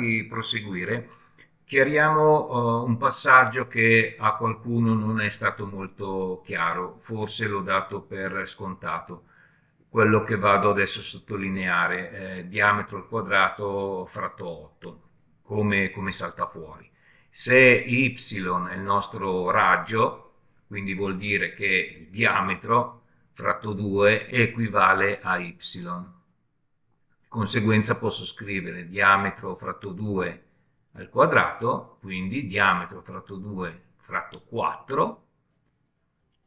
di proseguire, chiariamo uh, un passaggio che a qualcuno non è stato molto chiaro, forse l'ho dato per scontato. Quello che vado adesso a sottolineare, eh, diametro al quadrato fratto 8, come, come salta fuori. Se y è il nostro raggio, quindi vuol dire che il diametro fratto 2 equivale a y. Conseguenza posso scrivere diametro fratto 2 al quadrato, quindi diametro fratto 2 fratto 4,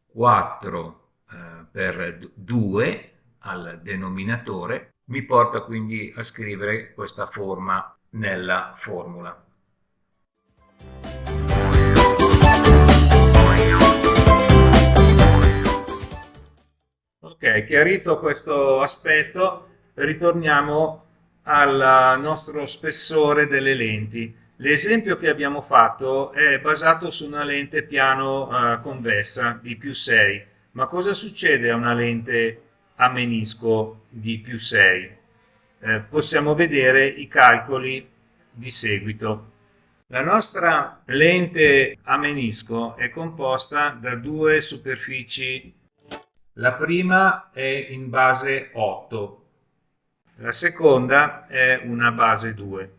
4 eh, per 2 al denominatore, mi porta quindi a scrivere questa forma nella formula. Ok, chiarito questo aspetto, ritorniamo al nostro spessore delle lenti. L'esempio che abbiamo fatto è basato su una lente piano eh, convessa di più 6. Ma cosa succede a una lente a menisco di più 6? Eh, possiamo vedere i calcoli di seguito. La nostra lente a menisco è composta da due superfici. La prima è in base 8, la seconda è una base 2.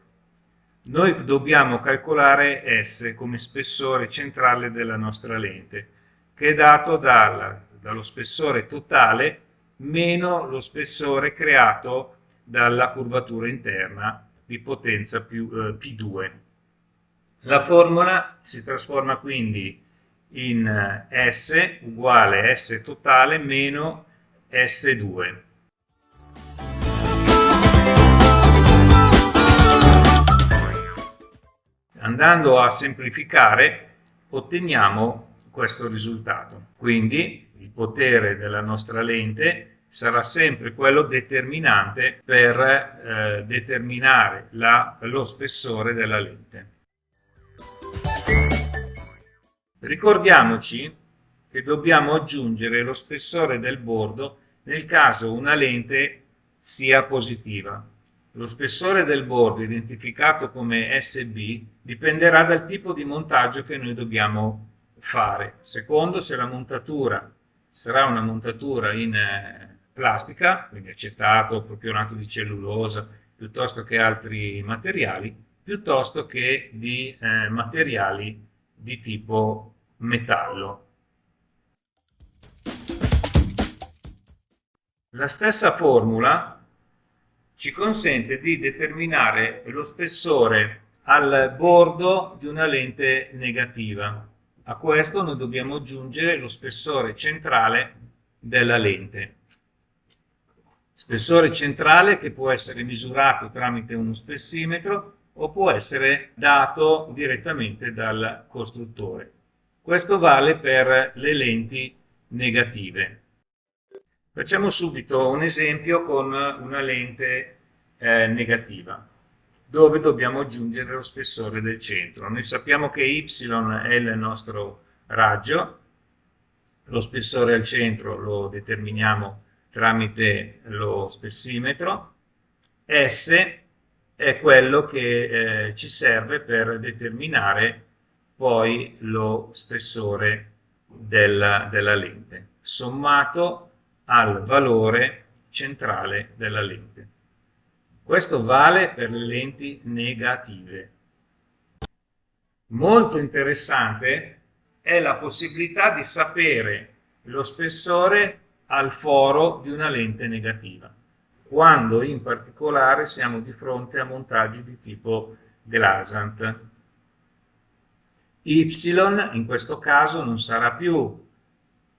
Noi dobbiamo calcolare S come spessore centrale della nostra lente, che è dato dalla, dallo spessore totale meno lo spessore creato dalla curvatura interna di potenza più, eh, P2. La formula si trasforma quindi in S uguale S totale meno S2. Andando a semplificare otteniamo questo risultato. Quindi il potere della nostra lente sarà sempre quello determinante per eh, determinare la, lo spessore della lente. Ricordiamoci che dobbiamo aggiungere lo spessore del bordo nel caso una lente sia positiva. Lo spessore del bordo, identificato come SB, dipenderà dal tipo di montaggio che noi dobbiamo fare. Secondo, se la montatura sarà una montatura in eh, plastica, quindi acetato, propionato di cellulosa, piuttosto che altri materiali, piuttosto che di eh, materiali di tipo metallo. La stessa formula ci consente di determinare lo spessore al bordo di una lente negativa. A questo noi dobbiamo aggiungere lo spessore centrale della lente. Spessore centrale che può essere misurato tramite uno spessimetro o può essere dato direttamente dal costruttore. Questo vale per le lenti negative. Facciamo subito un esempio con una lente eh, negativa, dove dobbiamo aggiungere lo spessore del centro. Noi sappiamo che y è il nostro raggio, lo spessore al centro lo determiniamo tramite lo spessimetro, S è quello che eh, ci serve per determinare poi lo spessore della, della lente, sommato al valore centrale della lente. Questo vale per le lenti negative. Molto interessante è la possibilità di sapere lo spessore al foro di una lente negativa, quando in particolare siamo di fronte a montaggi di tipo Glasant. Y in questo caso non sarà più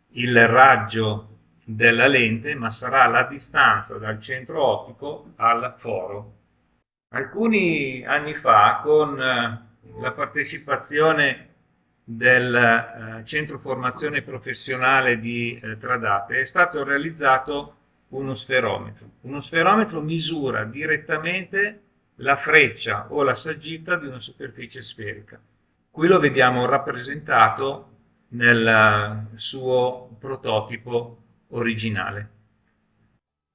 il raggio della lente, ma sarà la distanza dal centro ottico al foro. Alcuni anni fa, con eh, la partecipazione del eh, Centro Formazione Professionale di eh, Tradate, è stato realizzato uno sferometro. Uno sferometro misura direttamente la freccia o la saggita di una superficie sferica. Qui lo vediamo rappresentato nel suo prototipo originale.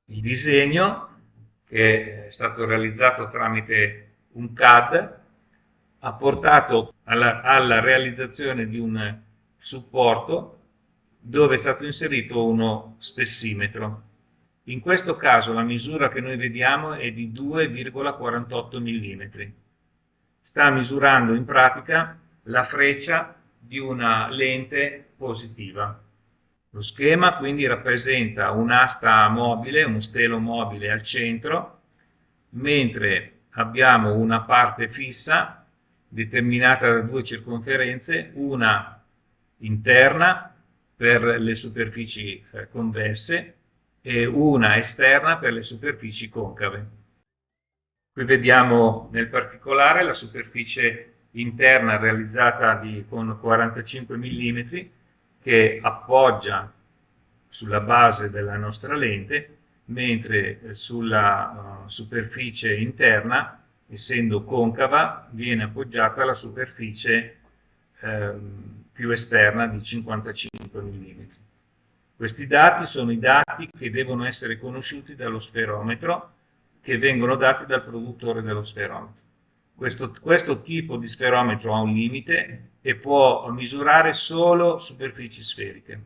Il disegno, che è stato realizzato tramite un CAD ha portato alla, alla realizzazione di un supporto dove è stato inserito uno spessimetro. In questo caso la misura che noi vediamo è di 2,48 mm. Sta misurando in pratica la freccia di una lente positiva. Lo schema quindi rappresenta un'asta mobile, uno stelo mobile al centro, mentre abbiamo una parte fissa determinata da due circonferenze, una interna per le superfici eh, convesse e una esterna per le superfici concave. Qui vediamo nel particolare la superficie interna realizzata di, con 45 mm che appoggia sulla base della nostra lente, mentre eh, sulla uh, superficie interna essendo concava, viene appoggiata alla superficie ehm, più esterna di 55 mm. Questi dati sono i dati che devono essere conosciuti dallo sferometro, che vengono dati dal produttore dello sferometro. Questo, questo tipo di sferometro ha un limite e può misurare solo superfici sferiche.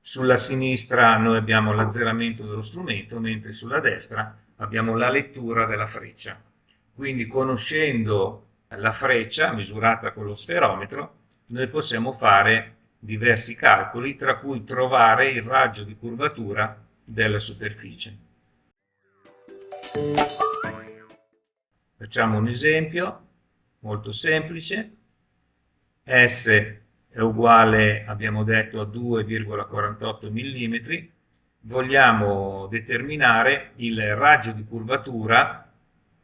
Sulla sinistra noi abbiamo l'azzeramento dello strumento, mentre sulla destra abbiamo la lettura della freccia. Quindi conoscendo la freccia misurata con lo sferometro, noi possiamo fare diversi calcoli, tra cui trovare il raggio di curvatura della superficie. Facciamo un esempio molto semplice. S è uguale, abbiamo detto, a 2,48 mm, vogliamo determinare il raggio di curvatura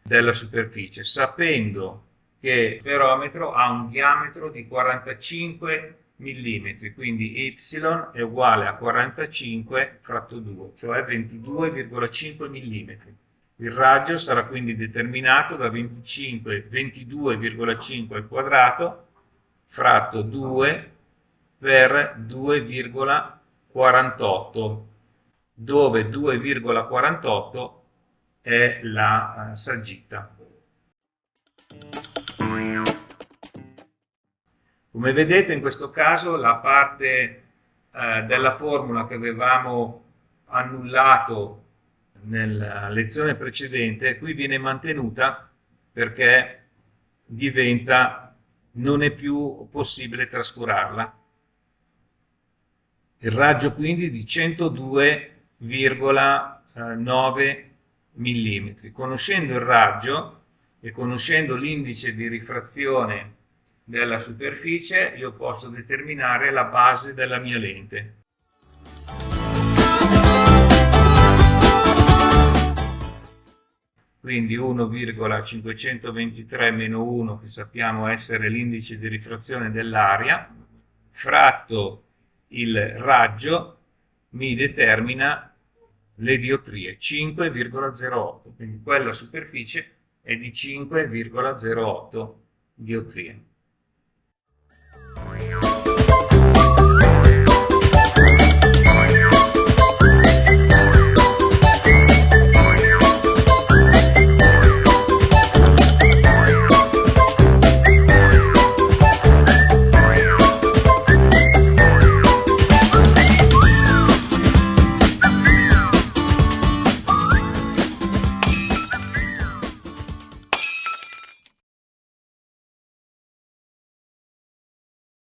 della superficie, sapendo che il ferometro ha un diametro di 45 mm, quindi y è uguale a 45 fratto 2, cioè 22,5 mm. Il raggio sarà quindi determinato da 22,5 al quadrato fratto 2 per 2,48 dove 2,48 è la uh, saggetta. Come vedete in questo caso la parte uh, della formula che avevamo annullato nella lezione precedente qui viene mantenuta perché diventa non è più possibile trascurarla. Il raggio quindi di 102,9 mm. Conoscendo il raggio e conoscendo l'indice di rifrazione della superficie, io posso determinare la base della mia lente. quindi 1,523 meno 1 che sappiamo essere l'indice di rifrazione dell'aria, fratto il raggio mi determina le diottrie 5,08, quindi quella superficie è di 5,08 diottrie.